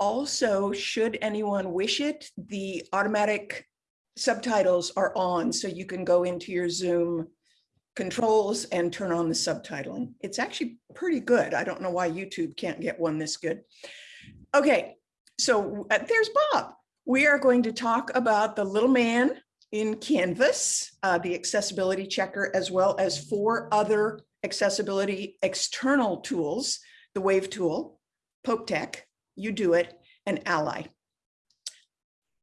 Also, should anyone wish it, the automatic subtitles are on, so you can go into your Zoom controls and turn on the subtitling. It's actually pretty good. I don't know why YouTube can't get one this good. Okay, so uh, there's Bob. We are going to talk about the little man in Canvas, uh, the accessibility checker, as well as four other accessibility external tools, the Wave tool, Pope do it, and Ally.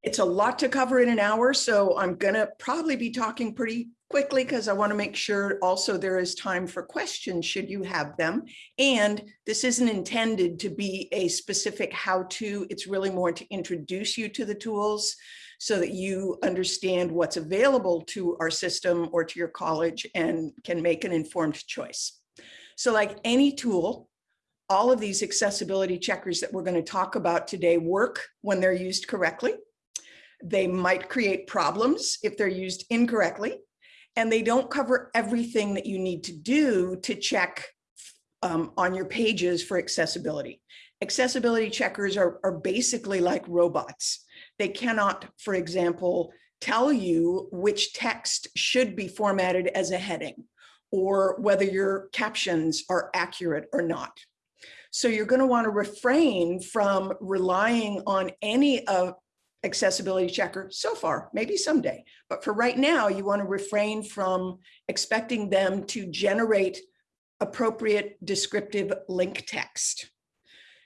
It's a lot to cover in an hour, so I'm gonna probably be talking pretty quickly because I want to make sure also there is time for questions should you have them. And this isn't intended to be a specific how-to. It's really more to introduce you to the tools so that you understand what's available to our system or to your college and can make an informed choice. So like any tool, all of these accessibility checkers that we're going to talk about today work when they're used correctly. They might create problems if they're used incorrectly, and they don't cover everything that you need to do to check um, on your pages for accessibility. Accessibility checkers are, are basically like robots. They cannot, for example, tell you which text should be formatted as a heading or whether your captions are accurate or not. So you're going to want to refrain from relying on any of accessibility checker so far, maybe someday. But for right now, you want to refrain from expecting them to generate appropriate descriptive link text.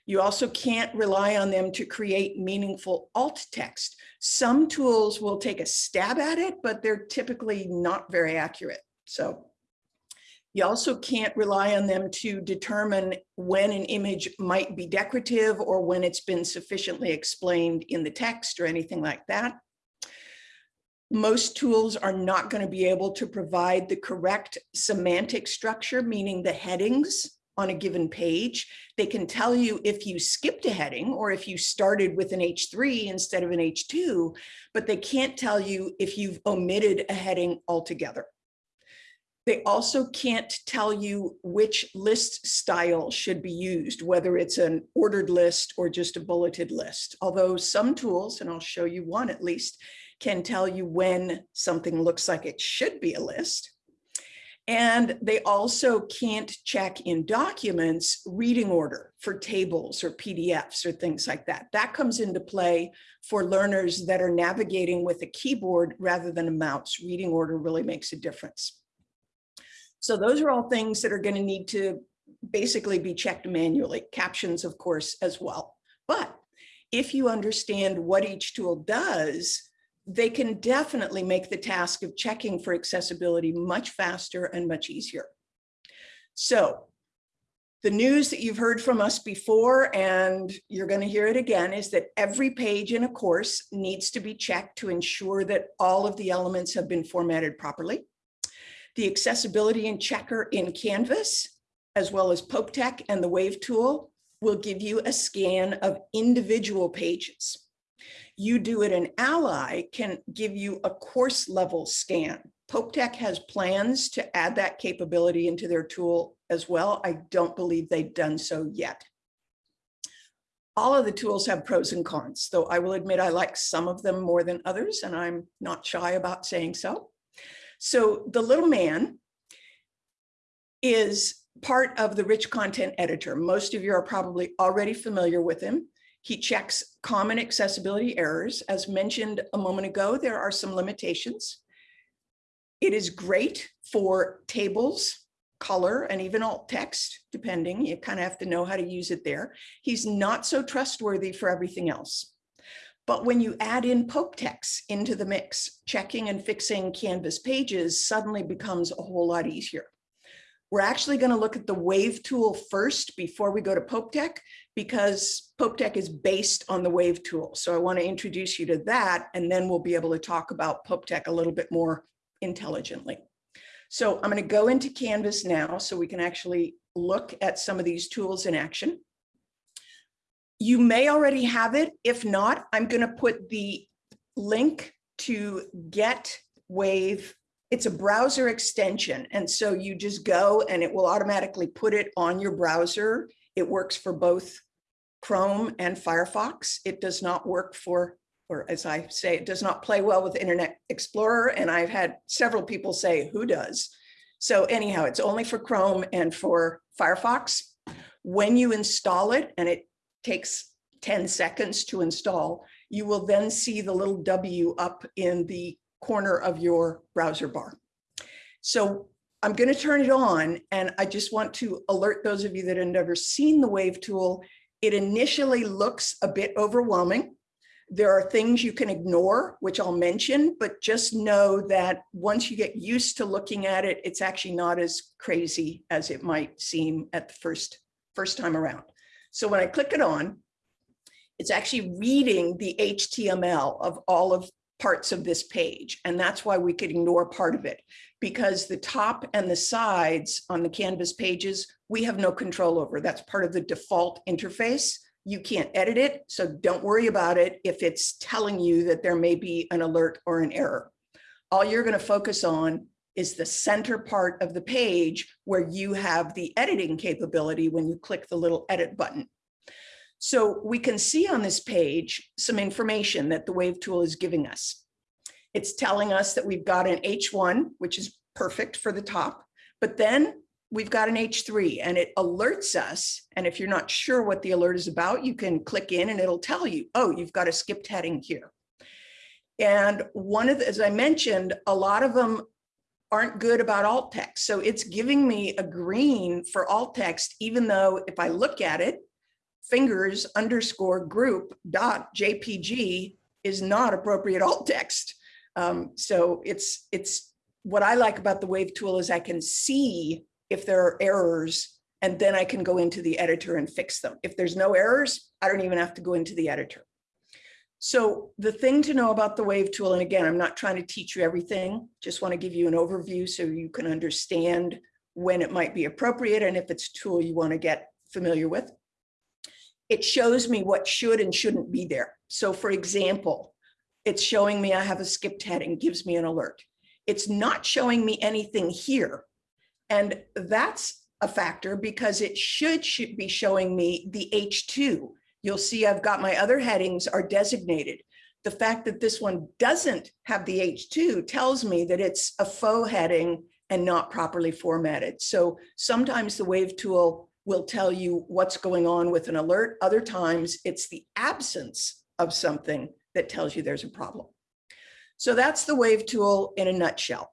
You also can't rely on them to create meaningful alt text. Some tools will take a stab at it, but they're typically not very accurate. So you also can't rely on them to determine when an image might be decorative or when it's been sufficiently explained in the text or anything like that. Most tools are not going to be able to provide the correct semantic structure, meaning the headings on a given page. They can tell you if you skipped a heading or if you started with an H3 instead of an H2, but they can't tell you if you've omitted a heading altogether. They also can't tell you which list style should be used, whether it's an ordered list or just a bulleted list. Although some tools, and I'll show you one at least, can tell you when something looks like it should be a list. And they also can't check in documents reading order for tables or PDFs or things like that. That comes into play for learners that are navigating with a keyboard rather than a mouse. Reading order really makes a difference. So those are all things that are going to need to basically be checked manually, captions, of course, as well. But if you understand what each tool does, they can definitely make the task of checking for accessibility much faster and much easier. So the news that you've heard from us before, and you're going to hear it again, is that every page in a course needs to be checked to ensure that all of the elements have been formatted properly the accessibility and checker in Canvas, as well as PopeTech and the Wave tool will give you a scan of individual pages. UDoIT an Ally can give you a course level scan. PopeTech has plans to add that capability into their tool as well. I don't believe they've done so yet. All of the tools have pros and cons, though I will admit I like some of them more than others, and I'm not shy about saying so. So the little man is part of the rich content editor. Most of you are probably already familiar with him. He checks common accessibility errors. As mentioned a moment ago, there are some limitations. It is great for tables, color, and even alt text, depending. You kind of have to know how to use it there. He's not so trustworthy for everything else. But when you add in PopeTech into the mix, checking and fixing Canvas pages suddenly becomes a whole lot easier. We're actually going to look at the Wave tool first before we go to PopeTech because PopeTech is based on the Wave tool. So I want to introduce you to that, and then we'll be able to talk about PopeTech a little bit more intelligently. So I'm going to go into Canvas now so we can actually look at some of these tools in action. You may already have it. If not, I'm going to put the link to get Wave. It's a browser extension. And so you just go and it will automatically put it on your browser. It works for both Chrome and Firefox. It does not work for, or as I say, it does not play well with Internet Explorer. And I've had several people say, who does? So anyhow, it's only for Chrome and for Firefox. When you install it, and it takes 10 seconds to install, you will then see the little W up in the corner of your browser bar. So I'm going to turn it on and I just want to alert those of you that have never seen the wave tool. It initially looks a bit overwhelming. There are things you can ignore, which I'll mention, but just know that once you get used to looking at it, it's actually not as crazy as it might seem at the first, first time around. So when I click it on, it's actually reading the HTML of all of parts of this page. And that's why we could ignore part of it because the top and the sides on the Canvas pages, we have no control over. That's part of the default interface. You can't edit it, so don't worry about it if it's telling you that there may be an alert or an error. All you're gonna focus on is the center part of the page where you have the editing capability when you click the little edit button. So we can see on this page some information that the wave tool is giving us. It's telling us that we've got an H1, which is perfect for the top, but then we've got an H3 and it alerts us. And if you're not sure what the alert is about, you can click in and it'll tell you, oh, you've got a skipped heading here. And one of the, as I mentioned, a lot of them aren't good about alt text. So it's giving me a green for alt text, even though if I look at it, fingers underscore group dot JPG is not appropriate alt text. Um, so it's, it's what I like about the wave tool is I can see if there are errors and then I can go into the editor and fix them. If there's no errors, I don't even have to go into the editor. So the thing to know about the wave tool, and again, I'm not trying to teach you everything, just want to give you an overview so you can understand when it might be appropriate and if it's a tool you want to get familiar with it shows me what should and shouldn't be there. So for example, it's showing me I have a skipped heading, gives me an alert. It's not showing me anything here. And that's a factor because it should, should be showing me the H2. You'll see I've got my other headings are designated. The fact that this one doesn't have the H2 tells me that it's a faux heading and not properly formatted. So sometimes the wave tool will tell you what's going on with an alert. Other times it's the absence of something that tells you there's a problem. So that's the wave tool in a nutshell.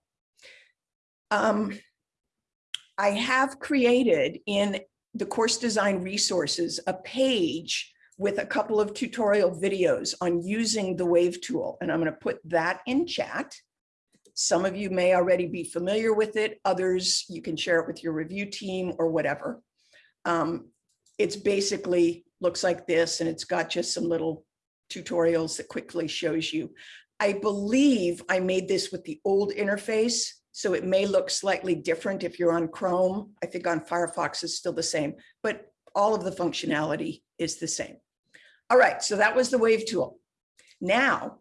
Um, I have created in the course design resources a page with a couple of tutorial videos on using the wave tool. And I'm going to put that in chat. Some of you may already be familiar with it. Others, you can share it with your review team or whatever. Um, it's basically looks like this and it's got just some little tutorials that quickly shows you. I believe I made this with the old interface, so it may look slightly different if you're on Chrome. I think on Firefox is still the same, but all of the functionality is the same. All right, so that was the wave tool. Now,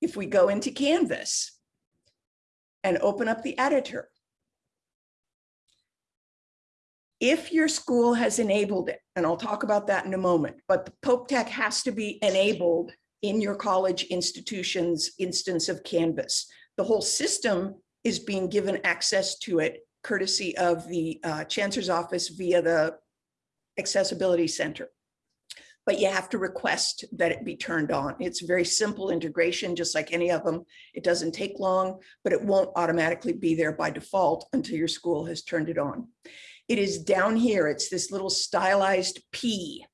if we go into Canvas and open up the editor, if your school has enabled it, and I'll talk about that in a moment, but the Pope Tech has to be enabled in your college institution's instance of Canvas. The whole system is being given access to it courtesy of the uh, Chancellor's Office via the Accessibility Center. But you have to request that it be turned on. It's very simple integration, just like any of them. It doesn't take long, but it won't automatically be there by default until your school has turned it on. It is down here. It's this little stylized P.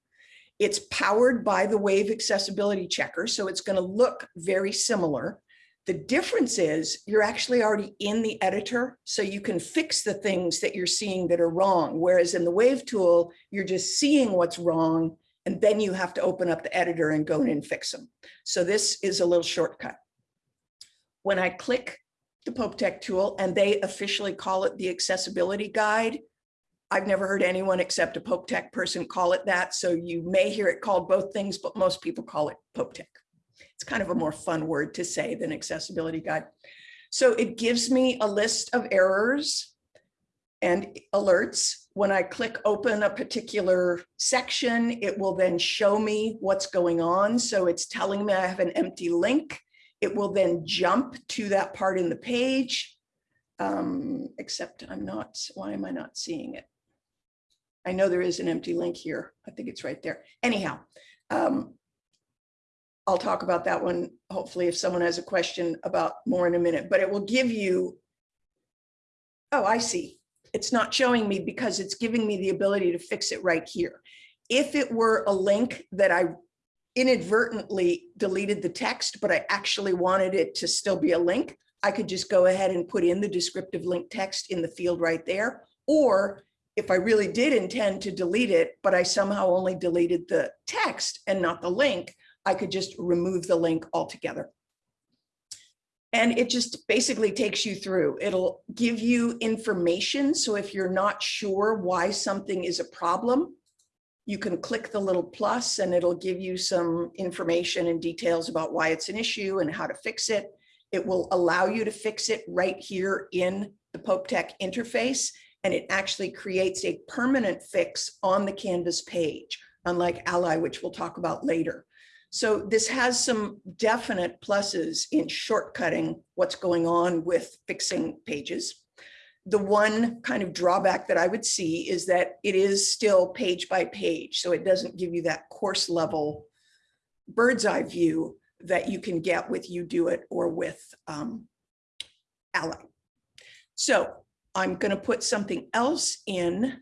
It's powered by the Wave accessibility checker, so it's going to look very similar. The difference is you're actually already in the editor, so you can fix the things that you're seeing that are wrong. Whereas in the Wave tool, you're just seeing what's wrong, and then you have to open up the editor and go in and fix them. So this is a little shortcut. When I click the Pope Tech tool, and they officially call it the accessibility guide, I've never heard anyone except a Pope Tech person call it that. So you may hear it called both things, but most people call it Pope Tech. It's kind of a more fun word to say than accessibility guide. So it gives me a list of errors and alerts when I click open a particular section, it will then show me what's going on. So it's telling me I have an empty link. It will then jump to that part in the page. Um, except I'm not, why am I not seeing it? I know there is an empty link here. I think it's right there. Anyhow, um, I'll talk about that one, hopefully if someone has a question about more in a minute, but it will give you, oh, I see. It's not showing me because it's giving me the ability to fix it right here. If it were a link that I inadvertently deleted the text, but I actually wanted it to still be a link, I could just go ahead and put in the descriptive link text in the field right there. Or if I really did intend to delete it, but I somehow only deleted the text and not the link, I could just remove the link altogether. And it just basically takes you through. It'll give you information. So if you're not sure why something is a problem, you can click the little plus and it'll give you some information and details about why it's an issue and how to fix it. It will allow you to fix it right here in the Pope Tech interface. And it actually creates a permanent fix on the Canvas page, unlike Ally, which we'll talk about later. So this has some definite pluses in shortcutting what's going on with fixing pages. The one kind of drawback that I would see is that it is still page by page. So it doesn't give you that course level bird's eye view that you can get with UDOIT or with um, Ally. So I'm going to put something else in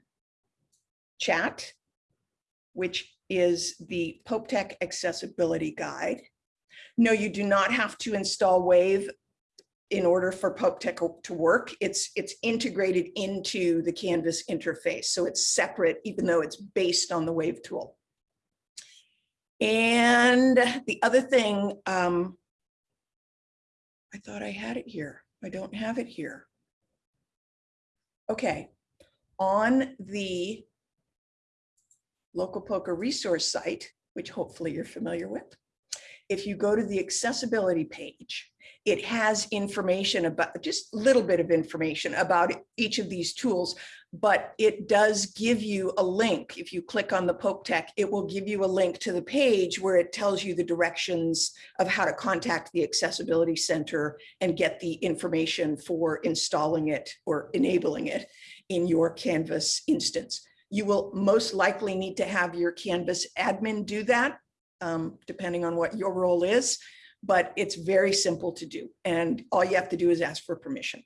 chat, which is the Pope Tech Accessibility Guide. No, you do not have to install Wave in order for Pope Tech to work. It's, it's integrated into the Canvas interface. So it's separate, even though it's based on the Wave tool. And the other thing, um, I thought I had it here. I don't have it here. Okay, on the local POCR resource site, which hopefully you're familiar with, if you go to the accessibility page, it has information about just a little bit of information about each of these tools, but it does give you a link. If you click on the Pope Tech, it will give you a link to the page where it tells you the directions of how to contact the Accessibility Center and get the information for installing it or enabling it in your Canvas instance. You will most likely need to have your Canvas admin do that, um, depending on what your role is, but it's very simple to do. And all you have to do is ask for permission.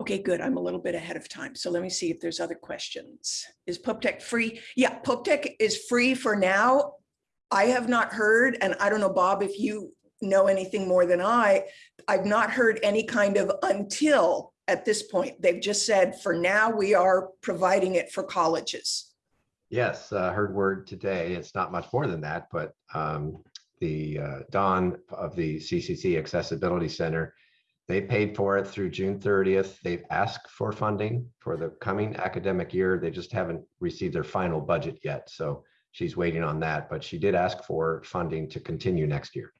Okay, good. I'm a little bit ahead of time. So let me see if there's other questions. Is PopeTech free? Yeah, PopeTech is free for now. I have not heard, and I don't know, Bob, if you know anything more than I, I've not heard any kind of until at this point. They've just said, for now, we are providing it for colleges. Yes, uh, heard word today. It's not much more than that, but um, the uh, Don of the CCC Accessibility Center, they paid for it through June 30th. They've asked for funding for the coming academic year. They just haven't received their final budget yet. So she's waiting on that, but she did ask for funding to continue next year.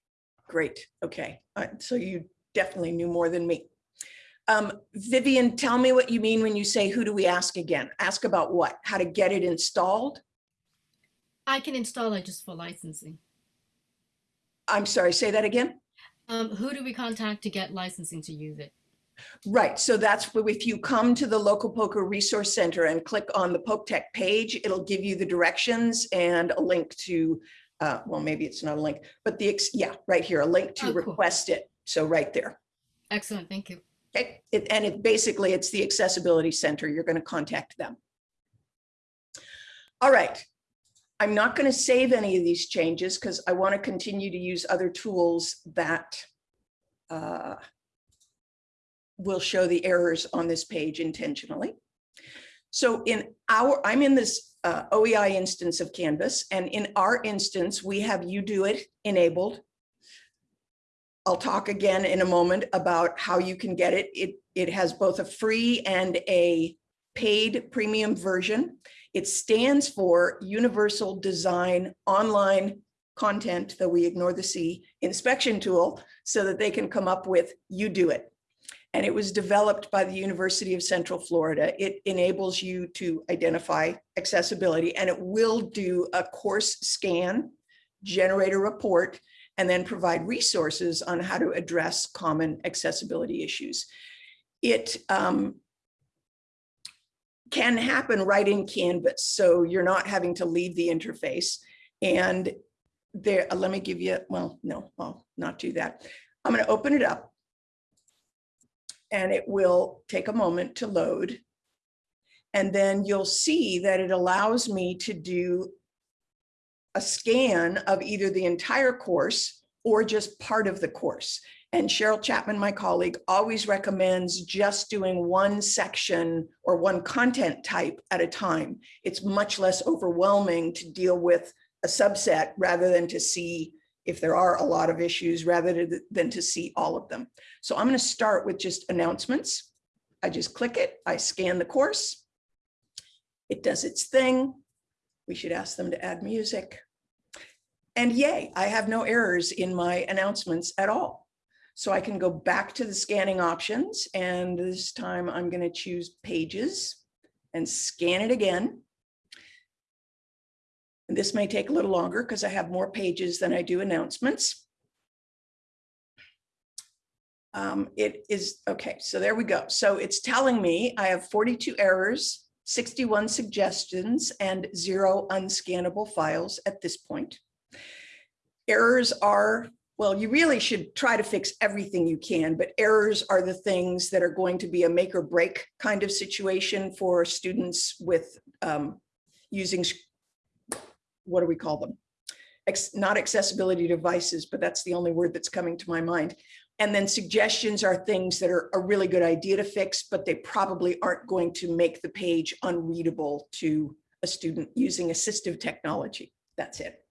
Great. Okay. Uh, so you definitely knew more than me. Um, Vivian, tell me what you mean when you say, who do we ask again? Ask about what? How to get it installed? I can install it just for licensing. I'm sorry, say that again? Um, who do we contact to get licensing to use it? Right, so that's where if you come to the local POCR resource center and click on the Pope Tech page, it'll give you the directions and a link to, uh, well, maybe it's not a link, but the, yeah, right here, a link to Oh, cool. request it. So right there. Excellent, thank you. It, and it basically, it's the accessibility center. You're going to contact them. All right. I'm not going to save any of these changes because I want to continue to use other tools that uh, will show the errors on this page intentionally. So in our, I'm in this uh, OEI instance of Canvas, and in our instance, we have UDOIT enabled. I'll talk again in a moment about how you can get it. It, it has both a free and a paid premium version. It stands for Universal Design Online Content, though we ignore the C, inspection tool so that they can come up with UDoIT. And it was developed by the University of Central Florida. It enables you to identify accessibility and it will do a course scan, generate a report, and then provide resources on how to address common accessibility issues. It um, can happen right in Canvas, so you're not having to leave the interface. And there, uh, let me give you, well, no, I'll not do that. I'm going to open it up. And it will take a moment to load. And then you'll see that it allows me to do a scan of either the entire course or just part of the course. And Cheryl Chapman, my colleague, always recommends just doing one section or one content type at a time. It's much less overwhelming to deal with a subset rather than to see if there are a lot of issues rather than to see all of them. So I'm going to start with just announcements. I just click it, I scan the course. It does its thing. We should ask them to add music. And yay, I have no errors in my announcements at all. So I can go back to the scanning options and this time I'm going to choose pages and scan it again. And this may take a little longer because I have more pages than I do announcements. Um, it is, okay, so there we go. So it's telling me I have 42 errors, 61 suggestions, and zero unscannable files at this point. Errors are, well, you really should try to fix everything you can, but errors are the things that are going to be a make or break kind of situation for students with um, using what do we call them? Ex- not accessibility devices, but that's the only word that's coming to my mind. And then suggestions are things that are a really good idea to fix, but they probably aren't going to make the page unreadable to a student using assistive technology. That's it.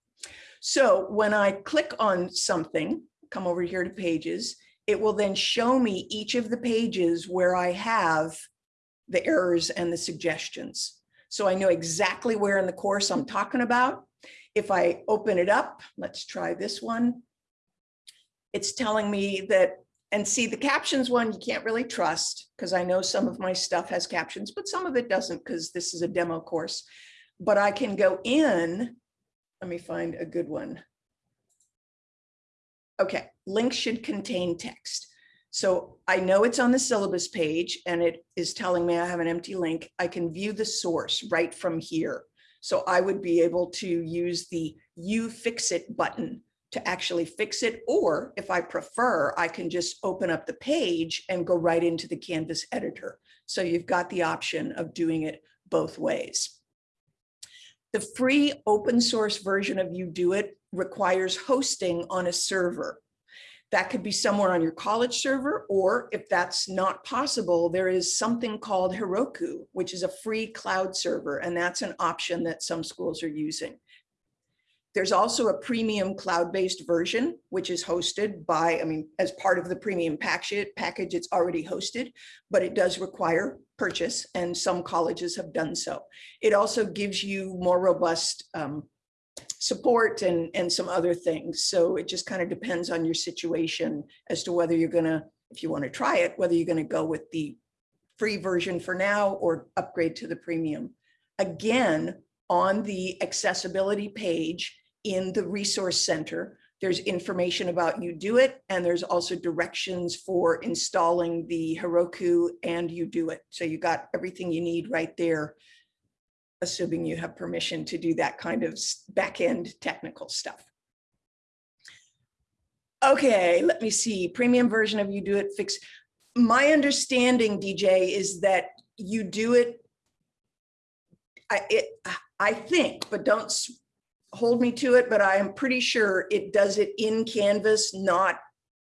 So when I click on something, come over here to pages, it will then show me each of the pages where I have the errors and the suggestions. So I know exactly where in the course I'm talking about. If I open it up, let's try this one. It's telling me that, and see the captions one you can't really trust because I know some of my stuff has captions, but some of it doesn't because this is a demo course. But I can go in, let me find a good one. Okay, links should contain text. So I know it's on the syllabus page and it is telling me I have an empty link. I can view the source right from here. So I would be able to use the you fix it button to actually fix it. Or if I prefer, I can just open up the page and go right into the Canvas editor. So you've got the option of doing it both ways. The free open source version of UDoIT requires hosting on a server. That could be somewhere on your college server, or if that's not possible, there is something called Heroku, which is a free cloud server, and that's an option that some schools are using. There's also a premium cloud-based version, which is hosted by, I mean, as part of the premium package, package, it's already hosted, but it does require purchase, and some colleges have done so. It also gives you more robust um, support and, and some other things. So it just kind of depends on your situation as to whether you're gonna, if you want to try it, whether you're gonna go with the free version for now or upgrade to the premium. Again, on the accessibility page in the resource center, there's information about UDoIT and there's also directions for installing the Heroku and UDoIT. So you got everything you need right there assuming you have permission to do that kind of back-end technical stuff. Okay, let me see, premium version of UDoIT fix. My understanding, DJ, is that UDoIT, I, it, I think, but don't hold me to it, but I am pretty sure it does it in Canvas, not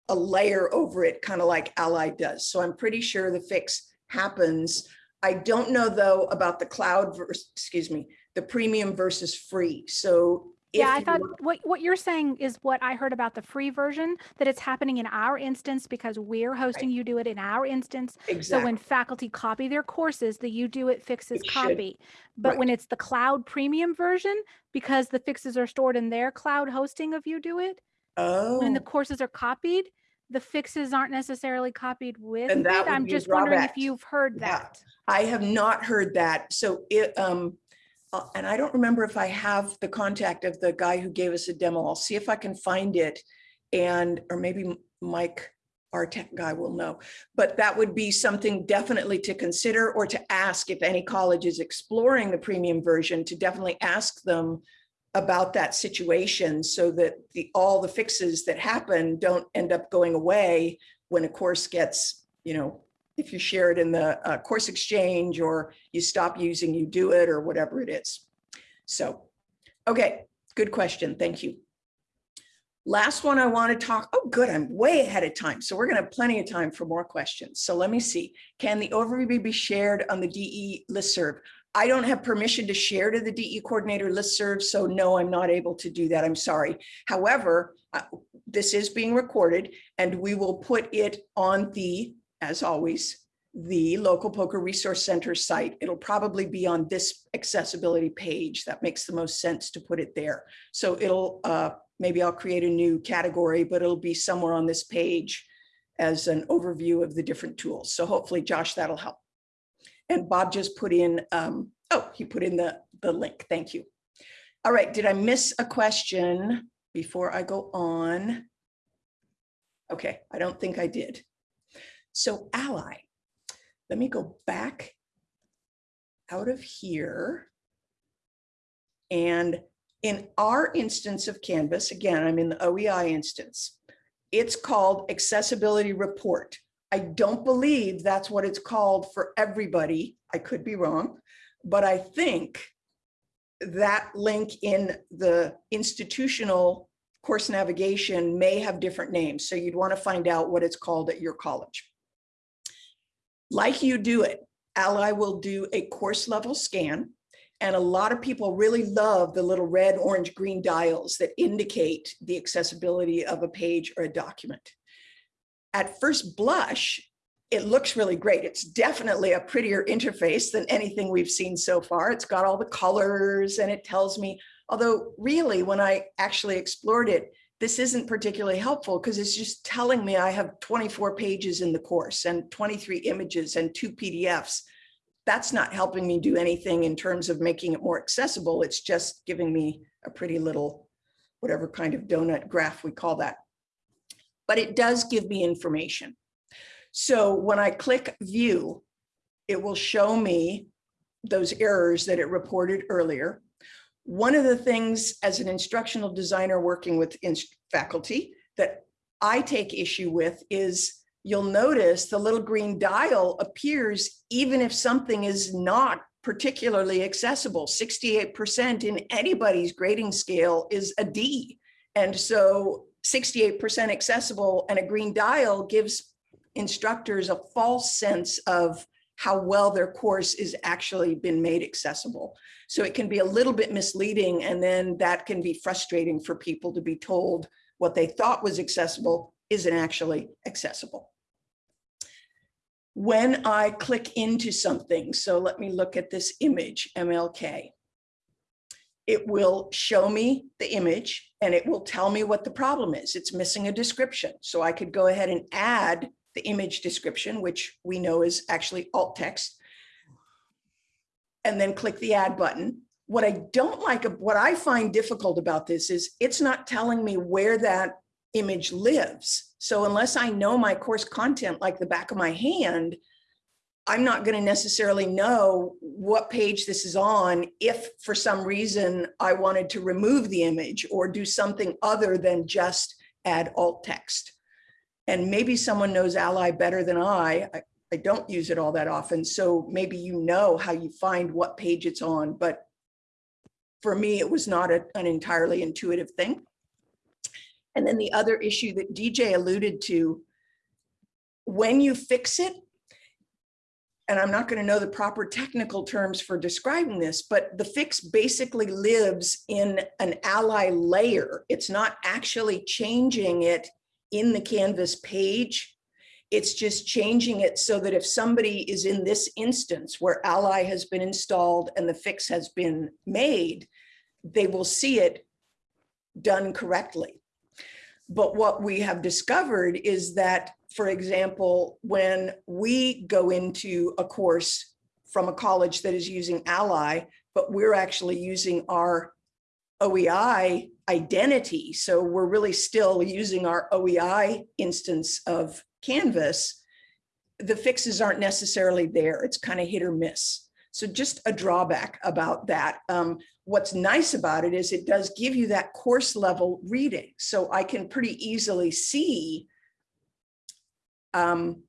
a layer over it, kind of like Ally does. So I'm pretty sure the fix happens I don't know though about the cloud versus, excuse me, the premium versus free. So Yeah, I thought what, what you're saying is what I heard about the free version, that it's happening in our instance because we're hosting UDoIT in our instance. So when faculty copy their courses, the UDoIT fixes It should. copy. But when it's the cloud premium version, because the fixes are stored in their cloud hosting of UDoIT, oh, when the courses are copied, the fixes aren't necessarily copied with And that would I'm just wondering if you've heard Yeah. that. I have not heard that. So it, um, uh, and I don't remember if I have the contact of the guy who gave us a demo. I'll see if I can find it. And, or maybe Mike, our tech guy will know. But that would be something definitely to consider or to ask if any college is exploring the premium version, to definitely ask them about that situation so that the, all the fixes that happen don't end up going away when a course gets, you know, if you share it in the uh, course exchange or you stop using, UDoIT or whatever it is. So, okay, good question. Thank you. Last one I want to talk, oh, good, I'm way ahead of time. So we're going to have plenty of time for more questions. So let me see. Can the overview be shared on the DE listserv? I don't have permission to share to the DE coordinator listserv, so no, I'm not able to do that. I'm sorry. However, uh, this is being recorded and we will put it on the, as always, the local POCR resource center site. It'll probably be on this accessibility page. That makes the most sense to put it there. So it'll, uh, maybe I'll create a new category, but it'll be somewhere on this page as an overview of the different tools. So hopefully, Josh, that'll help. And Bob just put in, um, oh, he put in the, the link. Thank you. All right, did I miss a question before I go on? Okay, I don't think I did. So ally, let me go back out of here. And in our instance of Canvas, again, I'm in the OEI instance, it's called accessibility report. I don't believe that's what it's called for everybody. I could be wrong, but I think that link in the institutional course navigation may have different names. So you'd want to find out what it's called at your college. Like UDoIT, Ally will do a course level scan. And a lot of people really love the little red, orange, green dials that indicate the accessibility of a page or a document. At first blush, it looks really great. It's definitely a prettier interface than anything we've seen so far. It's got all the colors and it tells me, although really when I actually explored it, this isn't particularly helpful because it's just telling me I have 24 pages in the course and 23 images and two PDFs. That's not helping me do anything in terms of making it more accessible. It's just giving me a pretty little, whatever kind of donut graph we call that. But it does give me information. So when I click view, it will show me those errors that it reported earlier. One of the things as an instructional designer working with faculty that I take issue with is you'll notice the little green dial appears even if something is not particularly accessible. 68% in anybody's grading scale is a D. And so 68% accessible and a green dial gives instructors a false sense of how well their course is actually been made accessible. So it can be a little bit misleading and then that can be frustrating for people to be told what they thought was accessible isn't actually accessible. When I click into something, so let me look at this image, MLK. It will show me the image and it will tell me what the problem is. It's missing a description. So I could go ahead and add the image description, which we know is actually alt text. And then click the add button. What I don't like, what I find difficult about this is it's not telling me where that image lives. So unless I know my course content like the back of my hand, I'm not going to necessarily know what page this is on if for some reason I wanted to remove the image or do something other than just add alt text. And maybe someone knows Ally better than I. I, I don't use it all that often. So maybe you know how you find what page it's on. But for me, it was not a, an entirely intuitive thing. And then the other issue that DJ alluded to, when you fix it, and I'm not going to know the proper technical terms for describing this, but the fix basically lives in an ally layer. It's not actually changing it in the Canvas page. It's just changing it so that if somebody is in this instance where ally has been installed and the fix has been made, they will see it done correctly. But what we have discovered is that, for example, when we go into a course from a college that is using Ally, but we're actually using our OEI identity. So we're really still using our OEI instance of Canvas. The fixes aren't necessarily there. It's kind of hit or miss. So just a drawback about that. Um, what's nice about it is it does give you that course level reading. So I can pretty easily see um,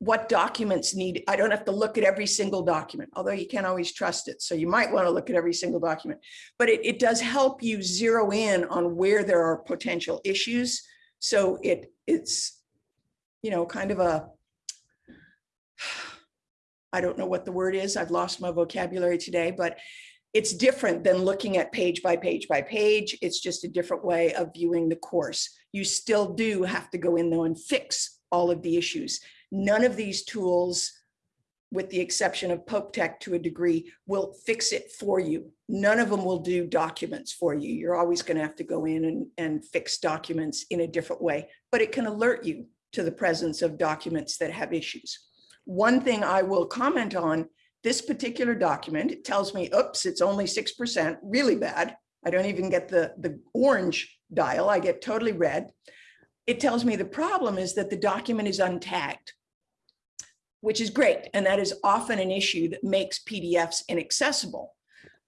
what documents need, I don't have to look at every single document, although you can't always trust it. So you might want to look at every single document, but it, it does help you zero in on where there are potential issues. So it it's, you know, kind of a, I don't know what the word is. I've lost my vocabulary today, but it's different than looking at page by page by page. It's just a different way of viewing the course. You still do have to go in though and fix all of the issues. None of these tools, with the exception of Pope Tech to a degree, will fix it for you. None of them will do documents for you. You're always going to have to go in and, and fix documents in a different way, but it can alert you to the presence of documents that have issues. One thing I will comment on, this particular document, it tells me, oops, it's only 6%, really bad. I don't even get the, the orange dial, I get totally red. It tells me the problem is that the document is untagged, which is great. And that is often an issue that makes PDFs inaccessible.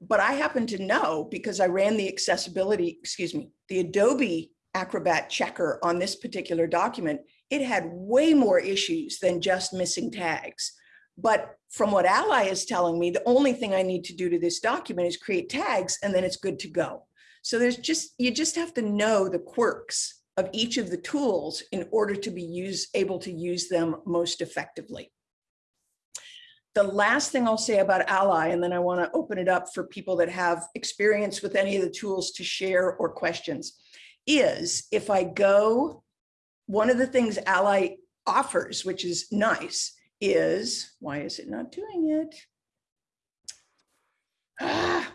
But I happen to know because I ran the accessibility, excuse me, the Adobe Acrobat checker on this particular document, it had way more issues than just missing tags. But from what Ally is telling me, the only thing I need to do to this document is create tags and then it's good to go. So there's just, you just have to know the quirks of each of the tools in order to be use, able to use them most effectively. The last thing I'll say about Ally, and then I want to open it up for people that have experience with any of the tools to share or questions, is if I go, one of the things Ally offers, which is nice, is, why is it not doing it? Ah,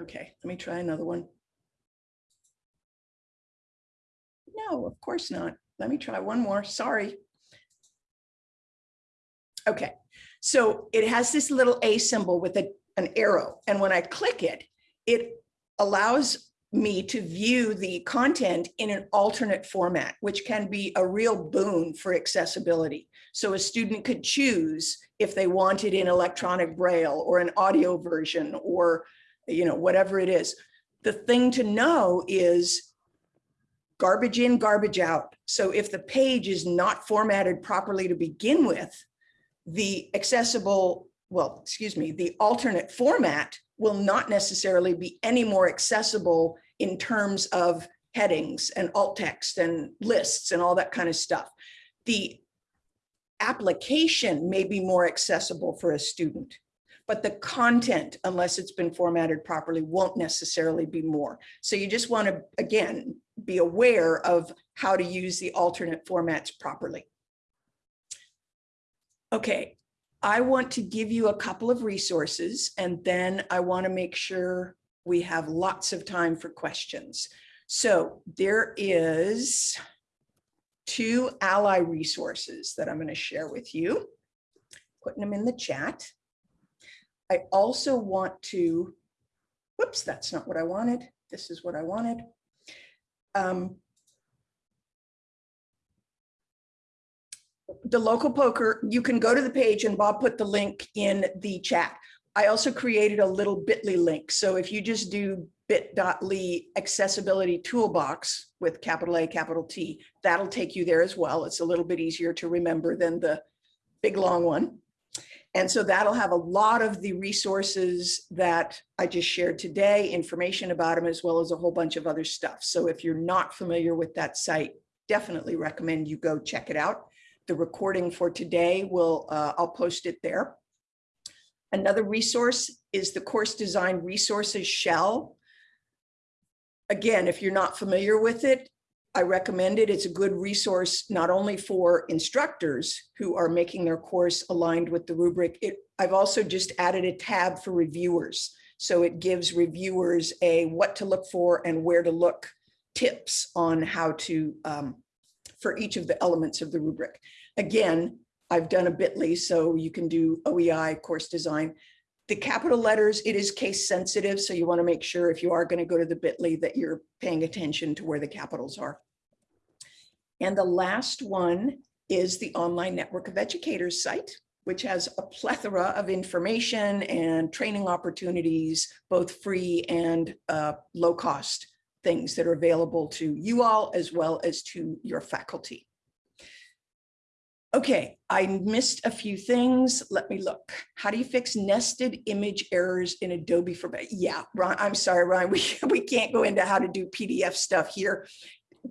okay, let me try another one. No, of course not. Let me try one more, sorry. Okay, so it has this little A symbol with a, an arrow. And when I click it, it allows me to view the content in an alternate format, which can be a real boon for accessibility. So a student could choose if they wanted in electronic braille or an audio version or, you know, whatever it is. The thing to know is garbage in, garbage out. So if the page is not formatted properly to begin with, the accessible, well, excuse me, the alternate format will not necessarily be any more accessible in terms of headings and alt text and lists and all that kind of stuff. The application may be more accessible for a student, but the content, unless it's been formatted properly, won't necessarily be more. So you just want to, again, be aware of how to use the alternate formats properly. Okay, I want to give you a couple of resources and then I want to make sure we have lots of time for questions. So there is two ally resources that I'm going to share with you, putting them in the chat. I also want to, whoops, that's not what I wanted. This is what I wanted. Um, the local POCR, you can go to the page and Bob put the link in the chat. I also created a little bit.ly link. So if you just do bit.ly accessibility toolbox with capital A, capital T, that'll take you there as well. It's a little bit easier to remember than the big long one. And so that'll have a lot of the resources that I just shared today, information about them, as well as a whole bunch of other stuff. So if you're not familiar with that site, definitely recommend you go check it out. The recording for today will, uh, I'll post it there. Another resource is the course design resources shell. Again, if you're not familiar with it, I recommend it. It's a good resource, not only for instructors who are making their course aligned with the rubric. It, I've also just added a tab for reviewers. So it gives reviewers a what to look for and where to look tips on how to, um, for each of the elements of the rubric. Again, I've done a bit.ly, so you can do OEI course design. The capital letters, it is case sensitive, so you want to make sure if you are going to go to the bit.ly that you're paying attention to where the capitals are. And the last one is the online network of educators site, which has a plethora of information and training opportunities, both free and uh, low cost things that are available to you all as well as to your faculty. Okay, I missed a few things. Let me look. How do you fix nested image errors in Adobe for, yeah, Ron, I'm sorry, Ryan, we, we can't go into how to do PDF stuff here.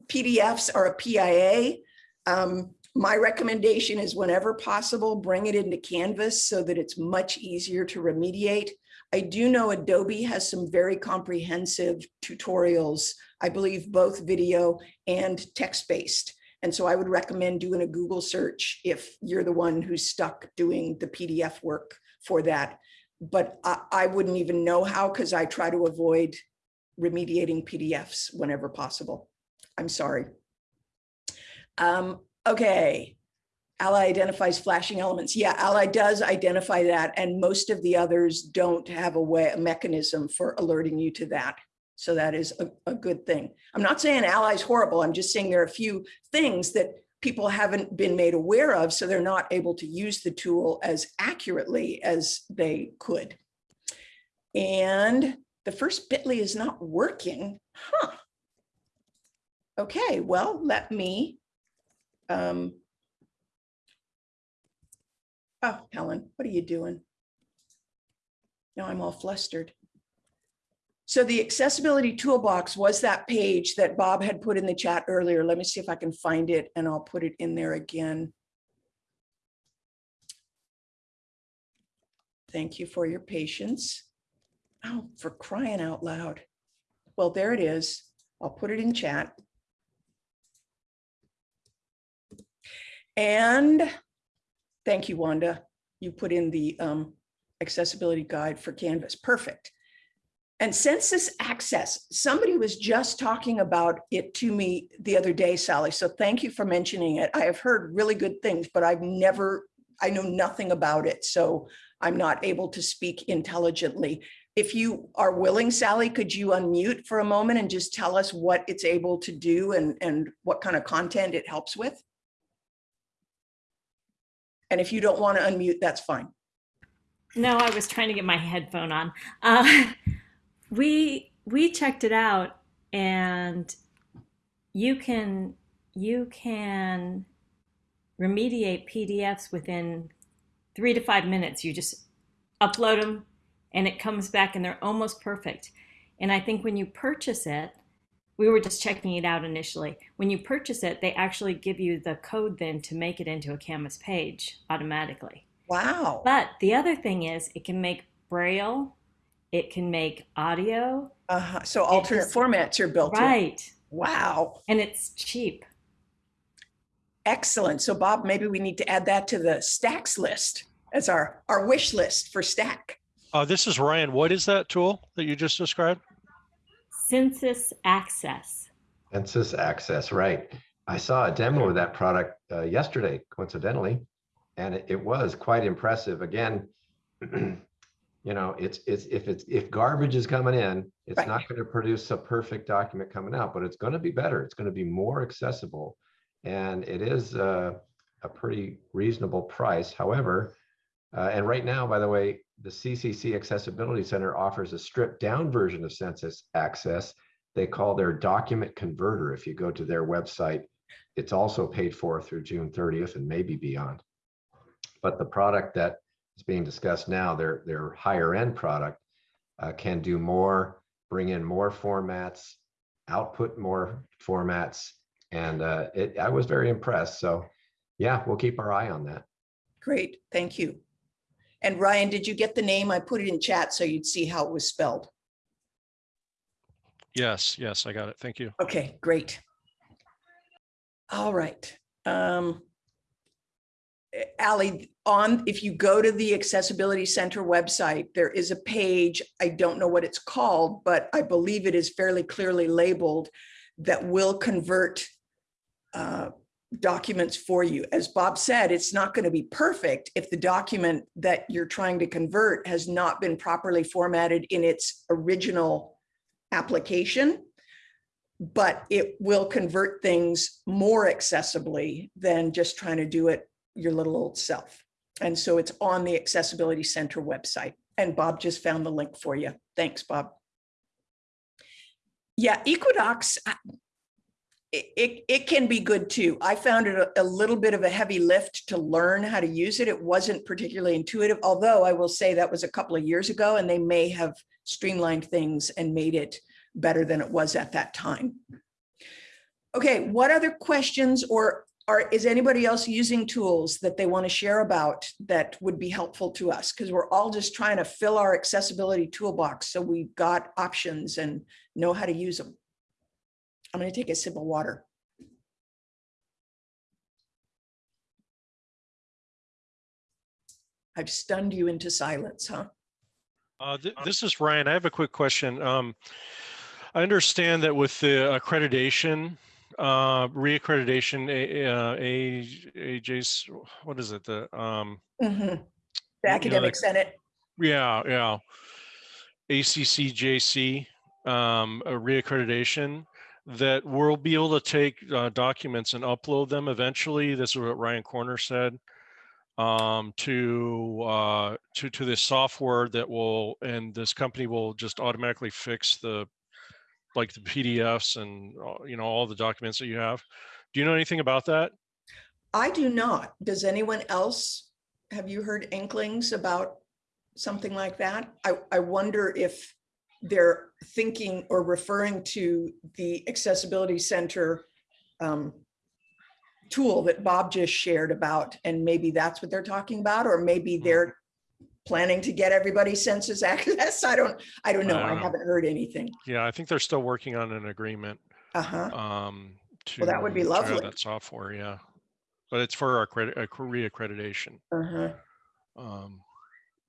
PDFs are a PIA. Um, my recommendation is whenever possible, bring it into Canvas so that it's much easier to remediate. I do know Adobe has some very comprehensive tutorials, I believe both video and text-based. And so I would recommend doing a Google search if you're the one who's stuck doing the PDF work for that. But I, I wouldn't even know how because I try to avoid remediating PDFs whenever possible. I'm sorry. Um, okay. Ally identifies flashing elements. Yeah, Ally does identify that. And most of the others don't have a way, a mechanism for alerting you to that. So that is a, a good thing. I'm not saying Ally's horrible. I'm just saying there are a few things that people haven't been made aware of, so they're not able to use the tool as accurately as they could. And the first bit.ly is not working. Huh. Okay, well, let me. Um, oh, Helen, what are you doing? Now I'm all flustered. So the accessibility toolbox was that page that Bob had put in the chat earlier. Let me see if I can find it and I'll put it in there again. Thank you for your patience. Oh, for crying out loud. Well, there it is. I'll put it in chat. And thank you, Wanda. You put in the um, accessibility guide for Canvas. Perfect. And SensusAccess, somebody was just talking about it to me the other day, Sally. So thank you for mentioning it. I have heard really good things, but I've never, I know nothing about it. So I'm not able to speak intelligently. If you are willing, Sally, could you unmute for a moment and just tell us what it's able to do and, and what kind of content it helps with? And if you don't want to unmute, that's fine. No, I was trying to get my headphone on. Uh, we we checked it out, and you can you can remediate PDFs within three to five minutes. You just upload them, and it comes back, and they're almost perfect. And I think when you purchase it, we were just checking it out initially. When you purchase it, they actually give you the code then to make it into a Canvas page automatically. Wow. But the other thing is it can make Braille, it can make audio. Uh -huh. So alternate just, formats are built right. in. Wow. And it's cheap. Excellent. So Bob, maybe we need to add that to the stacks list as our, our wish list for stack. Uh, this is Ryan. What is that tool that you just described? Census Access. SensusAccess, right. I saw a demo of that product uh, yesterday, coincidentally, and it, it was quite impressive. Again, you know, it's it's if it's if garbage is coming in, it's Right. not going to produce a perfect document coming out, but it's going to be better. It's going to be more accessible, and it is uh, a pretty reasonable price. However, uh, and right now, by the way, the CCC Accessibility Center offers a stripped down version of SensusAccess. They call their document converter. If you go to their website, it's also paid for through June 30th and maybe beyond. But the product that is being discussed now, their, their higher end product, uh, can do more, bring in more formats, output more formats. And uh, it, I was very impressed. So yeah, we'll keep our eye on that. Great. Thank you. And Ryan, did you get the name? I put it in chat so you'd see how it was spelled. Yes, yes, I got it. Thank you. Okay, great. All right. Um, Ally, on, if you go to the Accessibility Center website, there is a page, I don't know what it's called, but I believe it is fairly clearly labeled that will convert uh, documents for you. As Bob said, it's not going to be perfect if the document that you're trying to convert has not been properly formatted in its original application. But it will convert things more accessibly than just trying to do it your little old self. And so it's on the Accessibility Center website. And Bob just found the link for you. Thanks, Bob. Yeah, Equidox, it, it, can be good too. I found it a, a little bit of a heavy lift to learn how to use it. It wasn't particularly intuitive, although I will say that was a couple of years ago and they may have streamlined things and made it better than it was at that time. Okay, what other questions or are, is anybody else using tools that they want to share about that would be helpful to us? Because we're all just trying to fill our accessibility toolbox so we've got options and know how to use them. I'm going to take a sip of water. I've stunned you into silence, huh? Uh, th- this is Ryan. I have a quick question. Um, I understand that with the accreditation, uh, reaccreditation, A, uh, A, AJ's, what is it? The, um, Mhm. you The know, Academic Senate, yeah, yeah. ACCJC, um, a reaccreditation that we'll be able to take, uh, documents and upload them eventually. This is what Ryan Corner said. Um, to, uh, to, to this software that will, and this company will just automatically fix the, like the PDFs and, uh, you know, all the documents that you have. Do you know anything about that? I do not. Does anyone else? Have you heard inklings about something like that? I, I wonder if they're thinking or referring to the Accessibility Center um, tool that Bob just shared about, and maybe that's what they're talking about, or maybe Hmm. they're planning to get everybody's census access. I don't, I don't know. I I don't know. haven't heard anything. Yeah, I think they're still working on an agreement. Uh-huh. um, to Well, that would be lovely. That software, yeah. But it's for our credit, uh, reaccreditation. Uh-huh. Um,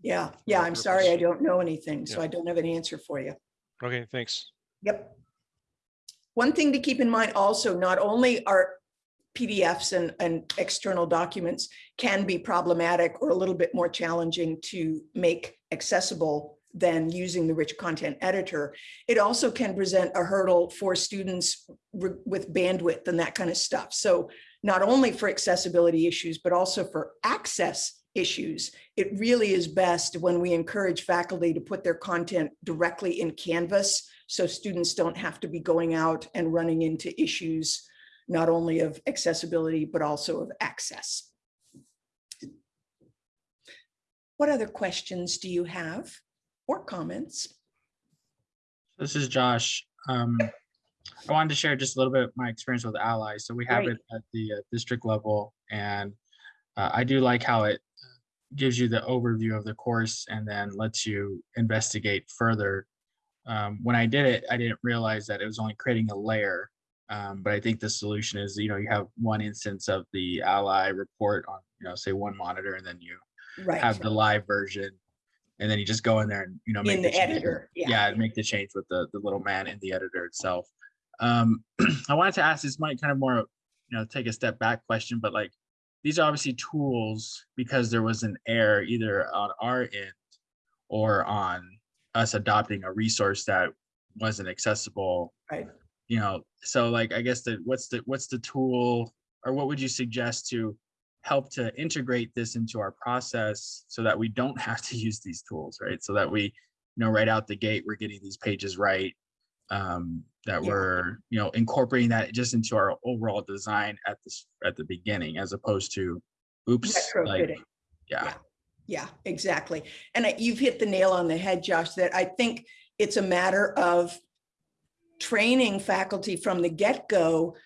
Yeah, yeah, I'm sorry, I don't know anything, so Yeah. I don't have an answer for you. okay, thanks. Yep. One thing to keep in mind also, not only are PDFs and, and external documents can be problematic or a little bit more challenging to make accessible than using the rich content editor. It also can present a hurdle for students with bandwidth and that kind of stuff. So not only for accessibility issues, but also for access issues, it really is best when we encourage faculty to put their content directly in Canvas so students don't have to be going out and running into issues not only of accessibility, but also of access. What other questions do you have or comments? This is Josh. Um, I wanted to share just a little bit of my experience with Ally. So we have Great. it at the uh, district level, and uh, I do like how it gives you the overview of the course and then lets you investigate further. Um, when I did it, I didn't realize that it was only creating a layer. Um, but I think the solution is, you know, you have one instance of the Ally report on, you know, say one monitor, and then you Right, have the live version, and then you just go in there and you know make in the with- editor, yeah. yeah, make the change with the the little man in the editor itself. Um, I wanted to ask this might kind of more, you know, take a step back question, but like these are obviously tools because there was an error either on our end or on us adopting a resource that wasn't accessible. Right. You know, so like I guess the what's the what's the tool or what would you suggest to help to integrate this into our process so that we don't have to use these tools, right? So that we, you know, right out the gate, we're getting these pages right. Um, that Yeah. we're, you know, incorporating that just into our overall design at this at the beginning, as opposed to, oops, like, Retrofitting. yeah, Yeah, exactly. And I- you've hit the nail on the head, Josh, that I think it's a matter of training faculty from the get-go,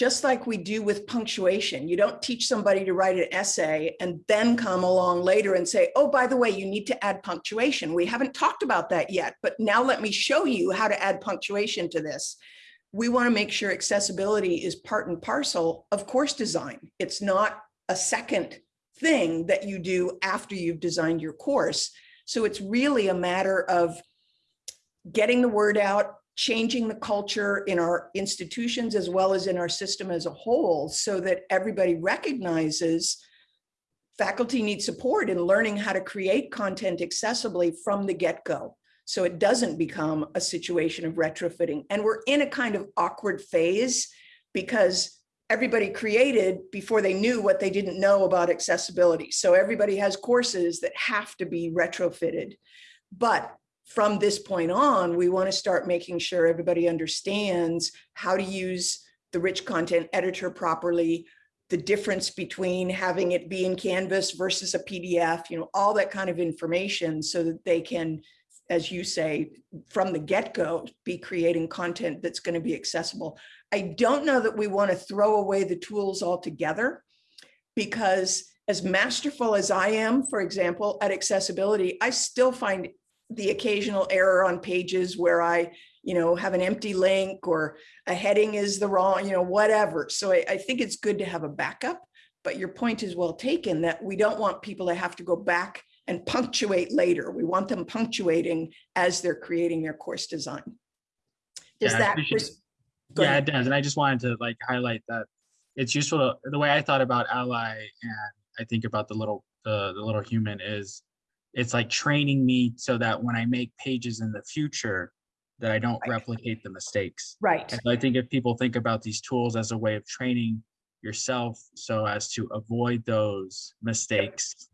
just like we do with punctuation. You don't teach somebody to write an essay and then come along later and say, oh, by the way, you need to add punctuation. We haven't talked about that yet, but now let me show you how to add punctuation to this. We want to make sure accessibility is part and parcel of course design. It's not a second thing that you do after you've designed your course. So it's really a matter of getting the word out, changing the culture in our institutions as well as in our system as a whole so that everybody recognizes faculty need support in learning how to create content accessibly from the get-go. So it doesn't become a situation of retrofitting. And we're in a kind of awkward phase because everybody created before they knew what they didn't know about accessibility. So everybody has courses that have to be retrofitted. But from this point on, we want to start making sure everybody understands how to use the rich content editor properly, the difference between having it be in Canvas versus a PDF, you know, all that kind of information so that they can, as you say, from the get-go, be creating content that's going to be accessible. I don't know that we want to throw away the tools altogether because as masterful as I am, for example, at accessibility, I still find the occasional error on pages where I, you know, have an empty link or a heading is the wrong, you know, whatever. So I, I think it's good to have a backup, but your point is well taken that we don't want people to have to go back and punctuate later. We want them punctuating as they're creating their course design. Does Yeah, that? go Yeah, ahead. it does. And I just wanted to like highlight that it's useful. to- The way I thought about Ally and I think about the little, the, the little human is it's like training me so that when I make pages in the future, that I don't Right. replicate the mistakes. Right, And I think if people think about these tools as a way of training yourself so as to avoid those mistakes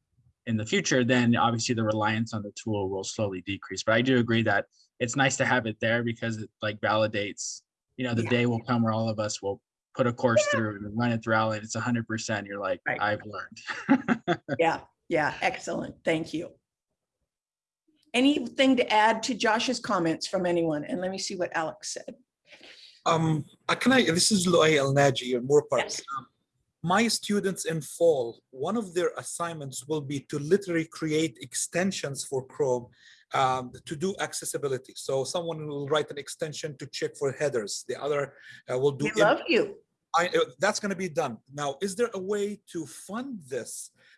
in the future, then obviously the reliance on the tool will slowly decrease. But I do agree that it's nice to have it there because it like validates, you know, the Yeah. day will come where all of us will put a course through and run it through and it's hundred percent. You're like, Right. I've learned. yeah, yeah, excellent, thank you. Anything to add to Josh's comments from anyone? And let me see what Alex said. Um, uh, can I, this is Loay El Naji or more parts. Yes. Um, My students in fall, one of their assignments will be to literally create extensions for Chrome um, to do accessibility. So someone will write an extension to check for headers. The other uh, will do. We love you. I, uh, that's going to be done. Now, is there a way to fund this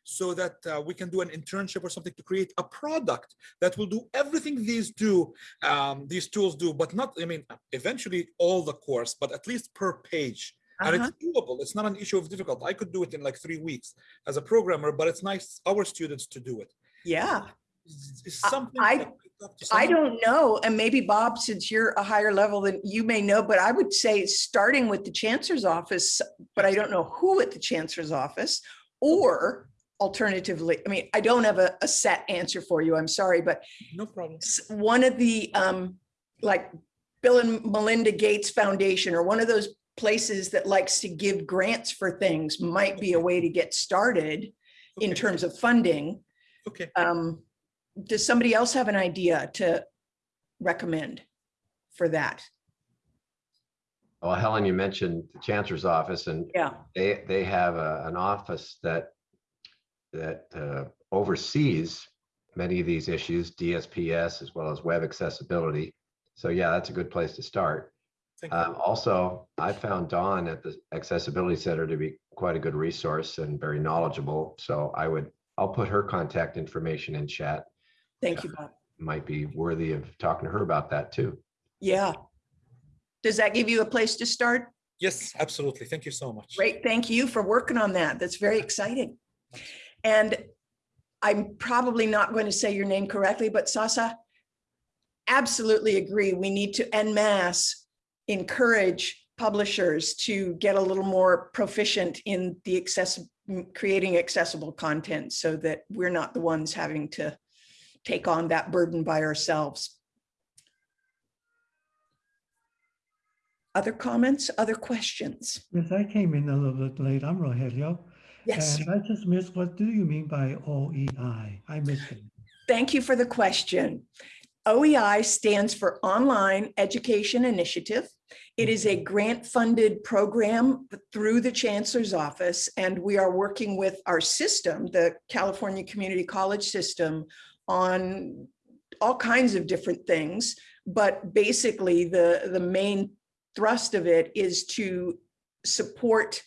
so that uh, we can do an internship or something to create a product that will do everything these do, um, these tools do, but not, I mean, eventually all the course, but at least per page. And Uh-huh. it's doable. It's not an issue of difficult. I could do it in like three weeks as a programmer, but it's nice our students to do it. Yeah, It's, something. I- that we talk to I don't know, and maybe Bob, since you're a higher level than you may know, but I would say starting with the chancellor's office, but I don't know who at the chancellor's office, or alternatively, I mean, I don't have a, a set answer for you, I'm sorry, but No problem. one of the, um, like Bill and Melinda Gates Foundation, or one of those places that likes to give grants for things might be a way to get started in terms of funding. Okay. Um, does somebody else have an idea to recommend for that? Well, Helen, you mentioned the chancellor's office and Yeah, they, they have a, an office that, that uh, oversees many of these issues, DSPS as well as web accessibility. So yeah, that's a good place to start. Um, also, I found Dawn at the Accessibility Center to be quite a good resource and very knowledgeable. So I would, I'll put her contact information in chat. thank you, Bob. Might be worthy of talking to her about that too. Yeah. Does that give you a place to start? Yes, absolutely. Thank you so much. Great, thank you for working on that. That's very exciting. And I'm probably not going to say your name correctly, but Sasa, absolutely agree. We need to en masse encourage publishers to get a little more proficient in the access, creating accessible content so that we're not the ones having to take on that burden by ourselves. Other comments, other questions? Yes, I came in a little bit late. I'm Rogelio. Yes. And I just missed, what do you mean by OEI? I missed it. Thank you for the question. OEI stands for Online Education Initiative. It is a grant-funded program through the Chancellor's Office, and we are working with our system, the California Community College System, on all kinds of different things. But basically, the, the main thrust of it is to support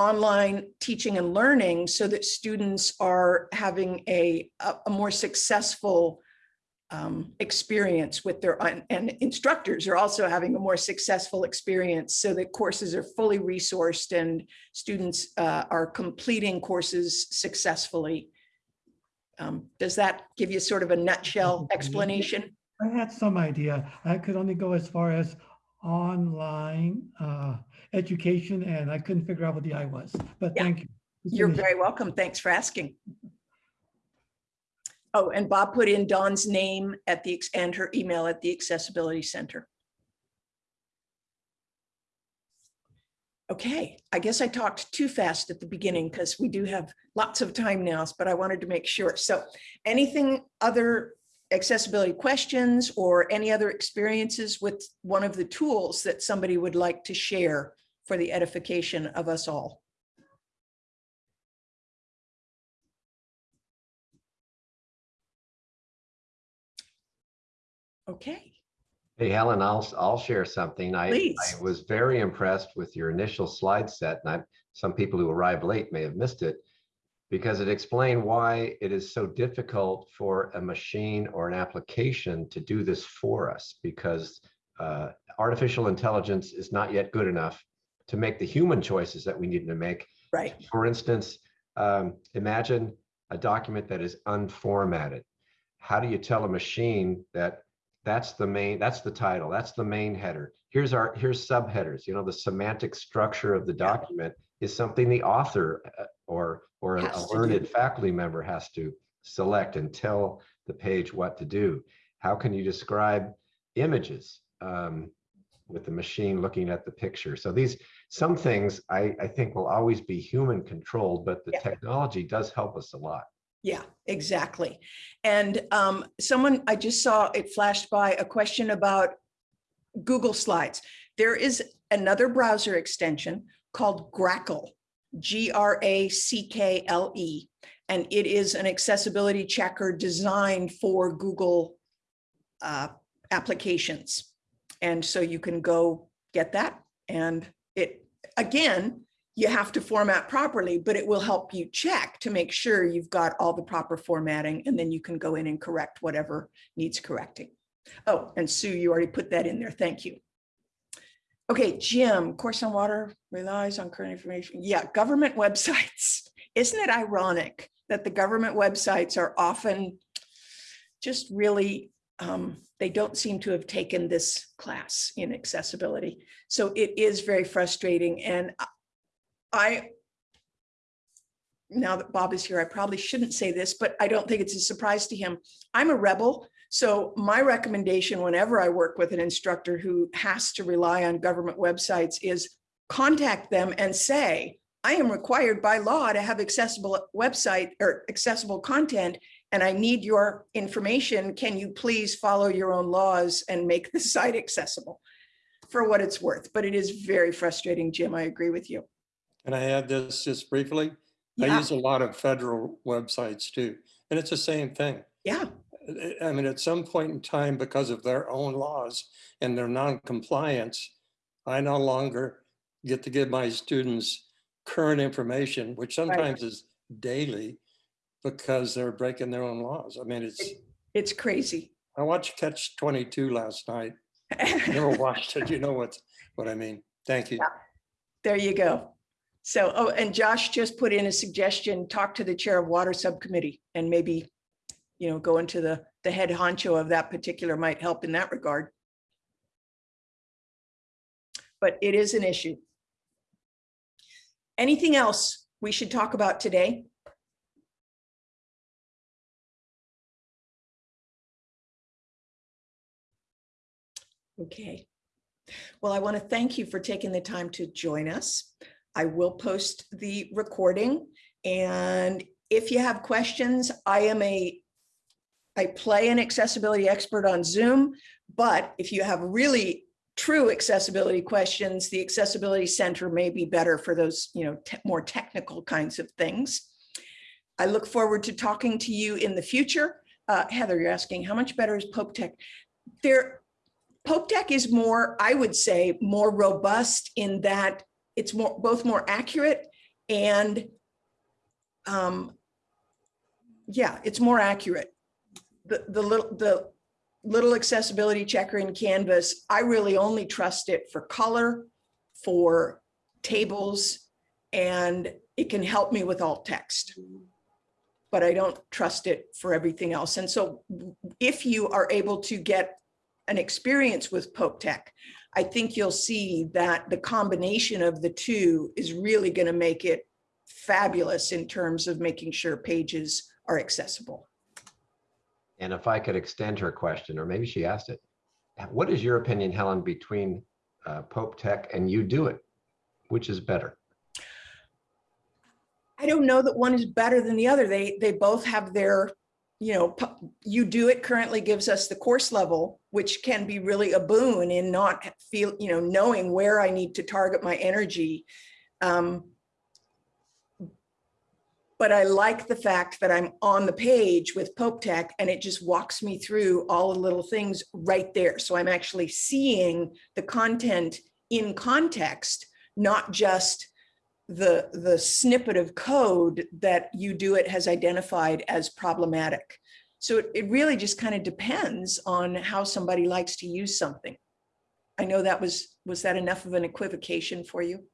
online teaching and learning so that students are having a, a, more successful um, experience with their, and- and instructors are also having a more successful experience so that courses are fully resourced and students uh, are completing courses successfully. Um, Does that give you sort of a nutshell explanation? I had some idea. I could only go as far as online uh, education and I couldn't figure out what the I was, but Yeah. thank you. It's You're very welcome. Thanks for asking. Oh, and Bob put in Dawn's name at the, and her email at the Accessibility Center. Okay, I guess I talked too fast at the beginning because we do have lots of time now, but I wanted to make sure. So anything other accessibility questions or any other experiences with one of the tools that somebody would like to share for the edification of us all? Okay, Hey, Helen, I'll, I'll share something. I, I was very impressed with your initial slide set, and I, some people who arrived late may have missed it because it explained why it is so difficult for a machine or an application to do this for us because uh, artificial intelligence is not yet good enough to make the human choices that we need to make right. for instance, um, imagine a document that is unformatted. How do you tell a machine that that's the main, that's the title, that's the main header? Here's our, here's subheaders, you know, the semantic structure of the Yeah. document is something the author uh, or, or a Has to learned faculty member has to select and tell the page what to do. How can you describe images um, with the machine looking at the picture? So these, some things I, I think will always be human controlled, but the Yeah. technology does help us a lot. Yeah, exactly. And um, someone, I just saw it flashed by a question about Google Slides. There is another browser extension called Grackle, G R A C K L E. And it is an accessibility checker designed for Google uh, applications. And so you can go get that. And again, you have to format properly, but it will help you check to make sure you've got all the proper formatting and then you can go in and correct whatever needs correcting. Oh, and Sue, you already put that in there. Thank you. Okay, Jim, Course on Water relies on current information. Yeah, government websites. Isn't it ironic that the government websites are often just really, um, they don't seem to have taken this class in accessibility. So it is very frustrating and I, now that Bob is here, I probably shouldn't say this, but I don't think it's a surprise to him. I'm a rebel. So my recommendation whenever I work with an instructor who has to rely on government websites is contact them and say, I am required by law to have accessible website or accessible content, and I need your information. Can you please follow your own laws and make the site accessible? For what it's worth, but it is very frustrating, Jim. I agree with you. Can I add this just briefly? Yeah. I use a lot of federal websites too, and it's the same thing. yeah, I- I mean, at some point in time, because of their own laws and their non-compliance, I no longer get to give my students current information, which sometimes is daily, because they're breaking their own laws. I mean, it's, it's crazy. I watched Catch 22 last night. Never watched it. You know what, what I mean? Thank you. There you go. So, oh, and Josh just put in a suggestion, talk to the chair of water subcommittee and maybe, you know, go into the, the head honcho of that particular might help in that regard. But it is an issue. Anything else we should talk about today? Okay. Well, I want to thank you for taking the time to join us. I will post the recording and if you have questions, I am a, I play an accessibility expert on Zoom, but if you have really true accessibility questions, the Accessibility Center may be better for those, you know, more technical kinds of things. I look forward to talking to you in the future. Uh, Heather, you're asking, how much better is PopeTech? There, PopeTech is more, I would say, more robust in that it's more, both more accurate and um, yeah, it's more accurate. The, the little, the little accessibility checker in Canvas, I really only trust it for color, for tables, and it can help me with alt text. But I don't trust it for everything else. And so if you are able to get an experience with PopeTech, I think you'll see that the combination of the two is really going to make it fabulous in terms of making sure pages are accessible. And if I could extend her question, or maybe she asked it, what is your opinion, Helen, between uh, PopeTech and UDoIT? Which is better? I don't know that one is better than the other. They, they both have their, you know, UDoIT currently gives us the course level, which can be really a boon in not feel, you know, knowing where I need to target my energy. Um, But I like the fact that I'm on the page with PopeTech and it just walks me through all the little things right there. So I'm actually seeing the content in context, not just the, the snippet of code that UDoIT has identified as problematic. So it, it really just kind of depends on how somebody likes to use something. I know that was, was that enough of an equivocation for you?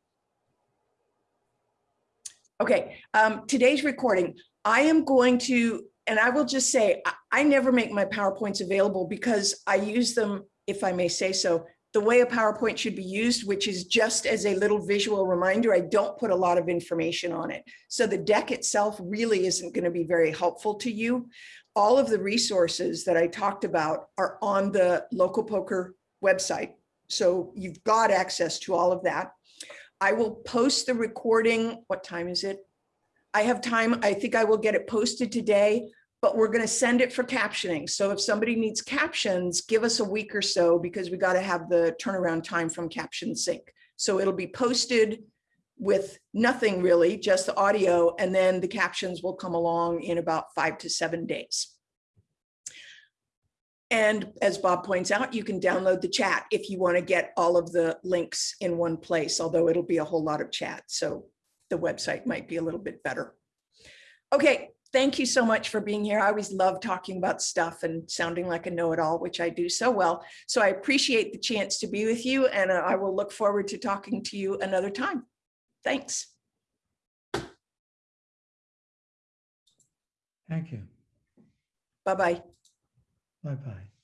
Okay, um, today's recording, I am going to, and I will just say, I, I never make my PowerPoints available because I use them, if I may say so, the way a PowerPoint should be used, which is just as a little visual reminder. I don't put a lot of information on it. So the deck itself really isn't going to be very helpful to you. All of the resources that I talked about are on the local POCR website. So you've got access to all of that. I will post the recording. What time is it? I have time. I think I will get it posted today, but we're going to send it for captioning. So if somebody needs captions, give us a week or so because we got to have the turnaround time from CaptionSync. So it'll be posted with nothing really, just the audio, and then the captions will come along in about five to seven days. And as Bob points out, you can download the chat if you want to get all of the links in one place, although it'll be a whole lot of chat. So the website might be a little bit better. Okay, thank you so much for being here. I always love talking about stuff and sounding like a know-it-all, which I do so well. So I appreciate the chance to be with you and uh, I will look forward to talking to you another time. Thanks. Thank you. Bye-bye. Bye-bye.